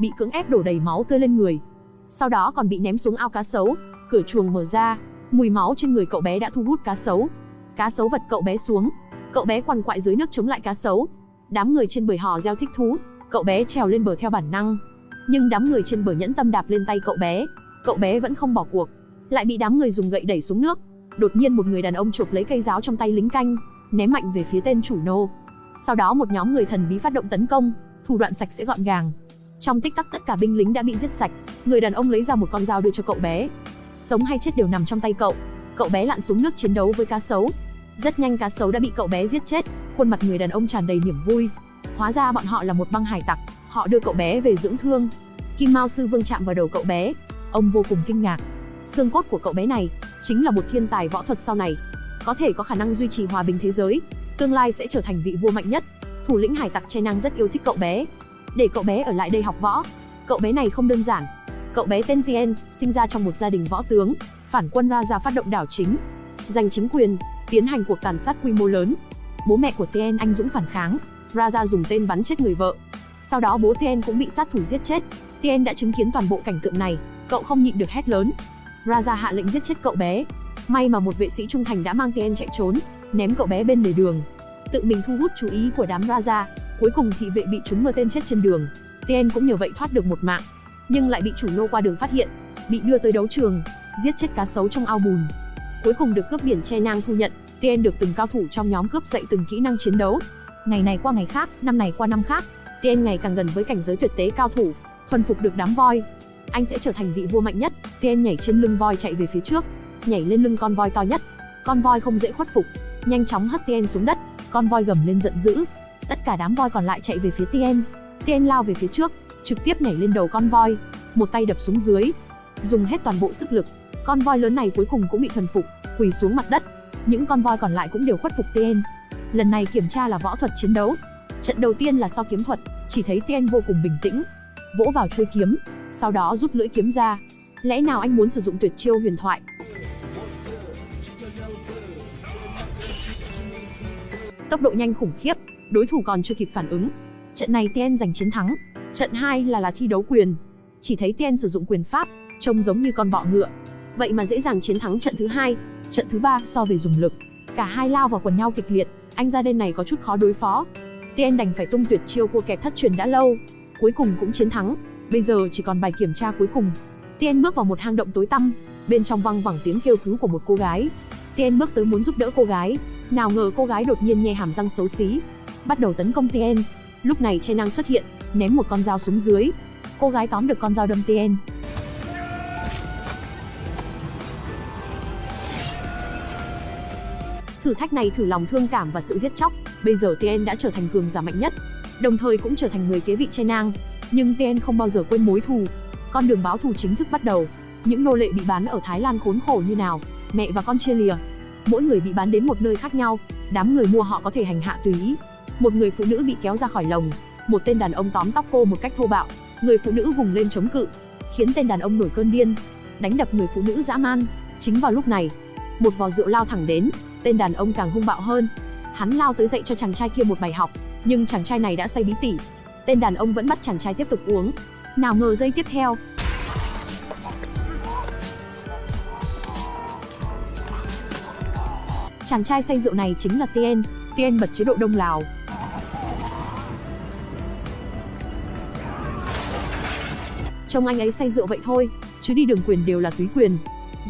bị cưỡng ép đổ đầy máu tươi lên người. Sau đó còn bị ném xuống ao cá sấu, cửa chuồng mở ra, mùi máu trên người cậu bé đã thu hút cá sấu. Cá sấu vật cậu bé xuống, cậu bé quằn quại dưới nước chống lại cá sấu. Đám người trên bờ hò reo thích thú, cậu bé trèo lên bờ theo bản năng. Nhưng đám người trên bờ nhẫn tâm đạp lên tay cậu bé, cậu bé vẫn không bỏ cuộc, lại bị đám người dùng gậy đẩy xuống nước. Đột nhiên một người đàn ông chụp lấy cây giáo trong tay lính canh, ném mạnh về phía tên chủ nô. Sau đó một nhóm người thần bí phát động tấn công, thủ đoạn sạch sẽ gọn gàng. Trong tích tắc tất cả binh lính đã bị giết sạch, người đàn ông lấy ra một con dao đưa cho cậu bé. Sống hay chết đều nằm trong tay cậu. Cậu bé lặn xuống nước chiến đấu với cá sấu. Rất nhanh cá sấu đã bị cậu bé giết chết, khuôn mặt người đàn ông tràn đầy niềm vui. Hóa ra bọn họ là một băng hải tặc, họ đưa cậu bé về dưỡng thương. Kim Mao sư vương chạm vào đầu cậu bé, ông vô cùng kinh ngạc. Xương cốt của cậu bé này chính là một thiên tài võ thuật sau này, có thể có khả năng duy trì hòa bình thế giới, tương lai sẽ trở thành vị vua mạnh nhất. Thủ lĩnh hải tặc Che Năng rất yêu thích cậu bé, để cậu bé ở lại đây học võ. Cậu bé này không đơn giản. Cậu bé tên Tien, sinh ra trong một gia đình võ tướng, phản quân Raja phát động đảo chính, giành chính quyền, tiến hành cuộc tàn sát quy mô lớn. Bố mẹ của Tien anh dũng phản kháng, Raja dùng tên bắn chết người vợ. Sau đó bố Tien cũng bị sát thủ giết chết. Tien đã chứng kiến toàn bộ cảnh tượng này, cậu không nhịn được hét lớn. Raja hạ lệnh giết chết cậu bé. May mà một vệ sĩ trung thành đã mang Tien chạy trốn, ném cậu bé bên lề đường. Tự mình thu hút chú ý của đám Raja, cuối cùng thị vệ bị chúng mưa tên chết trên đường. Tien cũng nhờ vậy thoát được một mạng, nhưng lại bị chủ nô qua đường phát hiện, bị đưa tới đấu trường, giết chết cá sấu trong ao bùn. Cuối cùng được cướp biển che nang thu nhận, Tien được từng cao thủ trong nhóm cướp dạy từng kỹ năng chiến đấu. Ngày này qua ngày khác, năm này qua năm khác, Tien ngày càng gần với cảnh giới tuyệt tế cao thủ, thuần phục được đám voi. Anh sẽ trở thành vị vua mạnh nhất. Tien nhảy trên lưng voi chạy về phía trước, nhảy lên lưng con voi to nhất. Con voi không dễ khuất phục, nhanh chóng hất Tien xuống đất. Con voi gầm lên giận dữ. Tất cả đám voi còn lại chạy về phía Tien. Tien lao về phía trước, trực tiếp nhảy lên đầu con voi, một tay đập xuống dưới, dùng hết toàn bộ sức lực. Con voi lớn này cuối cùng cũng bị thuần phục, quỳ xuống mặt đất. Những con voi còn lại cũng đều khuất phục Tien. Lần này kiểm tra là võ thuật chiến đấu. Trận đầu tiên là so kiếm thuật, chỉ thấy Tien vô cùng bình tĩnh, vỗ vào chuôi kiếm, sau đó rút lưỡi kiếm ra. Lẽ nào anh muốn sử dụng tuyệt chiêu huyền thoại? Tốc độ nhanh khủng khiếp, đối thủ còn chưa kịp phản ứng. Trận này Tien giành chiến thắng. Trận 2 là là thi đấu quyền. Chỉ thấy Tien sử dụng quyền pháp, trông giống như con bọ ngựa. Vậy mà dễ dàng chiến thắng trận thứ hai, trận thứ ba so về dùng lực. Cả hai lao vào quần nhau kịch liệt, anh ra đen này có chút khó đối phó. Tien đành phải tung tuyệt chiêu cua kẹp thất truyền đã lâu, cuối cùng cũng chiến thắng. Bây giờ chỉ còn bài kiểm tra cuối cùng. Tien bước vào một hang động tối tăm, bên trong vang vẳng tiếng kêu cứu của một cô gái. Tien bước tới muốn giúp đỡ cô gái, nào ngờ cô gái đột nhiên nhe hàm răng xấu xí, bắt đầu tấn công Tien. Lúc này Che Năng xuất hiện, ném một con dao xuống dưới. Cô gái tóm được con dao đâm Tien. Thử thách này thử lòng thương cảm và sự giết chóc, bây giờ Tien đã trở thành cường giả mạnh nhất, đồng thời cũng trở thành người kế vị Che Nang. Nhưng Tien không bao giờ quên mối thù. Con đường báo thù chính thức bắt đầu. Những nô lệ bị bán ở Thái Lan khốn khổ như nào, mẹ và con chia lìa. Mỗi người bị bán đến một nơi khác nhau, đám người mua họ có thể hành hạ tùy ý. Một người phụ nữ bị kéo ra khỏi lồng, một tên đàn ông tóm tóc cô một cách thô bạo, người phụ nữ vùng lên chống cự, khiến tên đàn ông nổi cơn điên, đánh đập người phụ nữ dã man. Chính vào lúc này, một vò rượu lao thẳng đến, tên đàn ông càng hung bạo hơn. Hắn lao tới dạy cho chàng trai kia một bài học, nhưng chàng trai này đã say bí tỉ. Tên đàn ông vẫn bắt chàng trai tiếp tục uống. Nào ngờ giây tiếp theo, chàng trai say rượu này chính là Tien. Tien bật chế độ đông lào. Trông anh ấy say rượu vậy thôi, chứ đi đường quyền đều là túy quyền.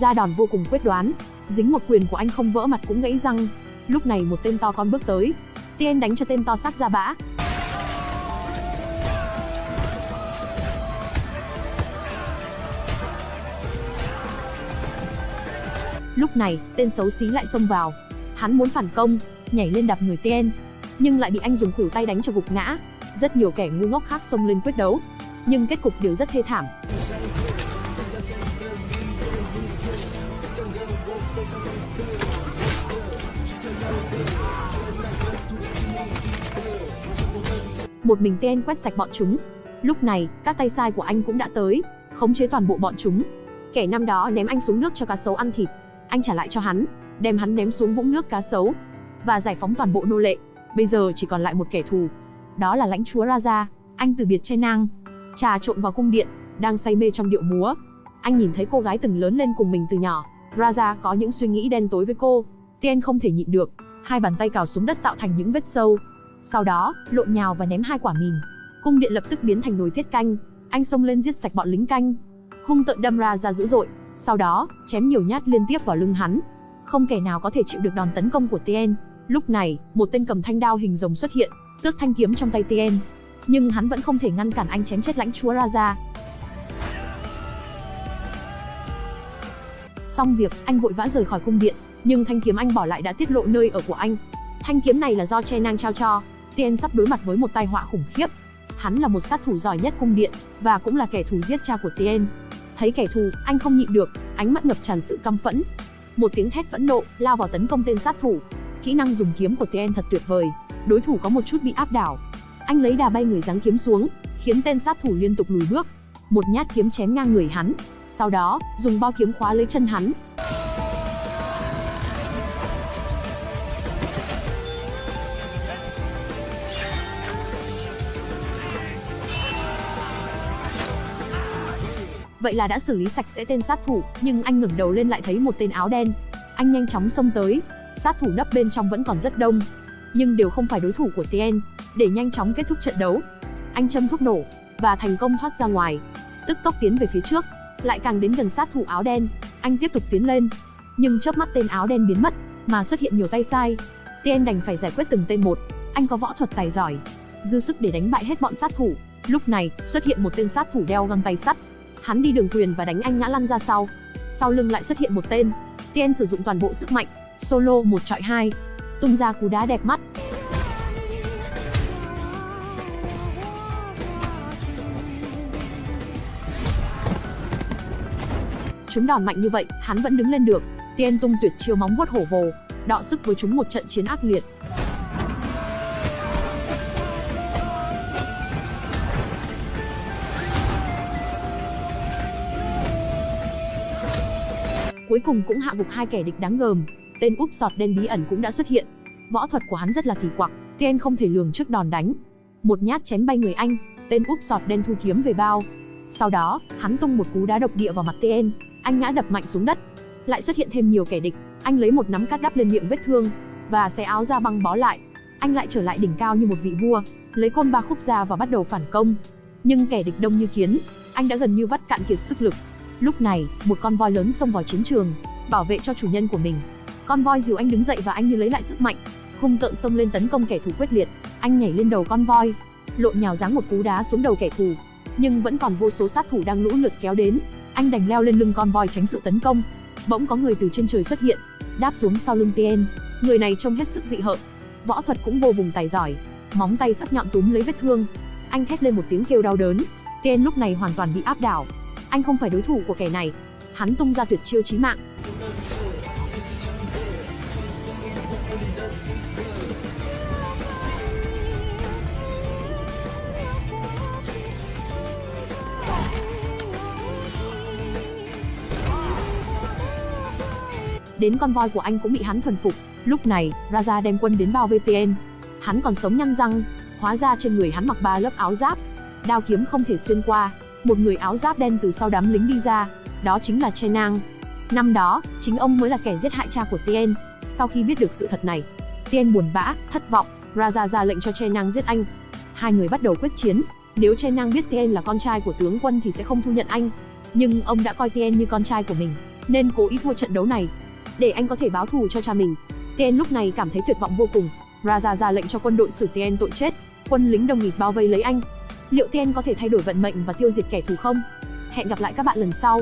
Ra đòn vô cùng quyết đoán, dính một quyền của anh không vỡ mặt cũng gãy răng. Lúc này một tên to con bước tới, tiên đánh cho tên to xác ra bã. Lúc này, tên xấu xí lại xông vào. Hắn muốn phản công, nhảy lên đạp người Tien, nhưng lại bị anh dùng khuỷu tay đánh cho gục ngã. Rất nhiều kẻ ngu ngốc khác xông lên quyết đấu, nhưng kết cục đều rất thê thảm. Một mình tên quét sạch bọn chúng. Lúc này, các tay sai của anh cũng đã tới, khống chế toàn bộ bọn chúng. Kẻ năm đó ném anh xuống nước cho cá sấu ăn thịt, anh trả lại cho hắn, đem hắn ném xuống vũng nước cá sấu và giải phóng toàn bộ nô lệ. Bây giờ chỉ còn lại một kẻ thù, đó là lãnh chúa Raja. Anh từ biệt Che Nang trà trộn vào cung điện, đang say mê trong điệu múa. Anh nhìn thấy cô gái từng lớn lên cùng mình từ nhỏ, Raja có những suy nghĩ đen tối với cô. Tien không thể nhịn được, hai bàn tay cào xuống đất tạo thành những vết sâu. Sau đó, lộn nhào và ném hai quả mìn. Cung điện lập tức biến thành nồi tiết canh, anh xông lên giết sạch bọn lính canh. Hung tợn đâm Raja dữ dội, sau đó, chém nhiều nhát liên tiếp vào lưng hắn. Không kẻ nào có thể chịu được đòn tấn công của Tien. Lúc này, một tên cầm thanh đao hình rồng xuất hiện, tước thanh kiếm trong tay Tien. Nhưng hắn vẫn không thể ngăn cản anh chém chết lãnh chúa Raja. Xong việc, anh vội vã rời khỏi cung điện, nhưng thanh kiếm anh bỏ lại đã tiết lộ nơi ở của anh. Thanh kiếm này là do Che Nang trao cho. Tien sắp đối mặt với một tai họa khủng khiếp. Hắn là một sát thủ giỏi nhất cung điện và cũng là kẻ thù giết cha của Tien. Thấy kẻ thù, anh không nhịn được, ánh mắt ngập tràn sự căm phẫn. Một tiếng thét phẫn nộ lao vào tấn công tên sát thủ. Kỹ năng dùng kiếm của Tien thật tuyệt vời, đối thủ có một chút bị áp đảo. Anh lấy đà bay người giáng kiếm xuống, khiến tên sát thủ liên tục lùi bước. Một nhát kiếm chém ngang người hắn, sau đó, dùng bao kiếm khóa lấy chân hắn. Vậy là đã xử lý sạch sẽ tên sát thủ, nhưng anh ngẩng đầu lên lại thấy một tên áo đen. Anh nhanh chóng xông tới, sát thủ nấp bên trong vẫn còn rất đông, nhưng đều không phải đối thủ của Tien. Để nhanh chóng kết thúc trận đấu, anh châm thuốc nổ và thành công thoát ra ngoài, tức tốc tiến về phía trước lại càng đến gần sát thủ áo đen, anh tiếp tục tiến lên. Nhưng chớp mắt tên áo đen biến mất, mà xuất hiện nhiều tay sai. Tien đành phải giải quyết từng tên một. Anh có võ thuật tài giỏi, dư sức để đánh bại hết bọn sát thủ. Lúc này, xuất hiện một tên sát thủ đeo găng tay sắt. Hắn đi đường quyền và đánh anh ngã lăn ra sau. Sau lưng lại xuất hiện một tên. Tien sử dụng toàn bộ sức mạnh, solo một trọi hai, tung ra cú đá đẹp mắt. Chúng đòn mạnh như vậy, hắn vẫn đứng lên được. Tien tung tuyệt chiêu móng vuốt hổ vồ, đọ sức với chúng một trận chiến ác liệt. Cuối cùng cũng hạ gục hai kẻ địch đáng gờm. Tên úp sọt đen bí ẩn cũng đã xuất hiện. Võ thuật của hắn rất là kỳ quặc, Tien không thể lường trước đòn đánh. Một nhát chém bay người anh, tên úp sọt đen thu kiếm về bao. Sau đó, hắn tung một cú đá độc địa vào mặt Tien, anh ngã đập mạnh xuống đất. Lại xuất hiện thêm nhiều kẻ địch, anh lấy một nắm cát đắp lên miệng vết thương và xé áo ra băng bó lại. Anh lại trở lại đỉnh cao như một vị vua, lấy côn ba khúc ra và bắt đầu phản công. Nhưng kẻ địch đông như kiến, anh đã gần như vắt cạn kiệt sức lực. Lúc này, một con voi lớn xông vào chiến trường, bảo vệ cho chủ nhân của mình. Con voi dìu anh đứng dậy và anh như lấy lại sức mạnh, hung tợn xông lên tấn công kẻ thù quyết liệt. Anh nhảy lên đầu con voi, lộn nhào giáng một cú đá xuống đầu kẻ thù, nhưng vẫn còn vô số sát thủ đang lũ lượt kéo đến. Anh đành leo lên lưng con voi tránh sự tấn công. Bỗng có người từ trên trời xuất hiện, đáp xuống sau lưng Tien. Người này trông hết sức dị hợm, võ thuật cũng vô cùng tài giỏi, móng tay sắc nhọn túm lấy vết thương. Anh thét lên một tiếng kêu đau đớn. Tien lúc này hoàn toàn bị áp đảo. Anh không phải đối thủ của kẻ này. Hắn tung ra tuyệt chiêu chí mạng. Đến con voi của anh cũng bị hắn thuần phục. Lúc này, Raja đem quân đến bao VPN. Hắn còn sống nhăn răng, hóa ra trên người hắn mặc ba lớp áo giáp. Đao kiếm không thể xuyên qua. Một người áo giáp đen từ sau đám lính đi ra, đó chính là Chenang. Năm đó, chính ông mới là kẻ giết hại cha của Tien. Sau khi biết được sự thật này, Tien buồn bã, thất vọng, Raja ra lệnh cho Chenang giết anh. Hai người bắt đầu quyết chiến. Nếu Chenang biết Tien là con trai của tướng quân thì sẽ không thu nhận anh. Nhưng ông đã coi Tien như con trai của mình, nên cố ý thua trận đấu này để anh có thể báo thù cho cha mình. Tien lúc này cảm thấy tuyệt vọng vô cùng. Raja ra lệnh cho quân đội xử Tien tội chết. Quân lính đồng nghịt bao vây lấy anh. Liệu Tien có thể thay đổi vận mệnh và tiêu diệt kẻ thù không? Hẹn gặp lại các bạn lần sau.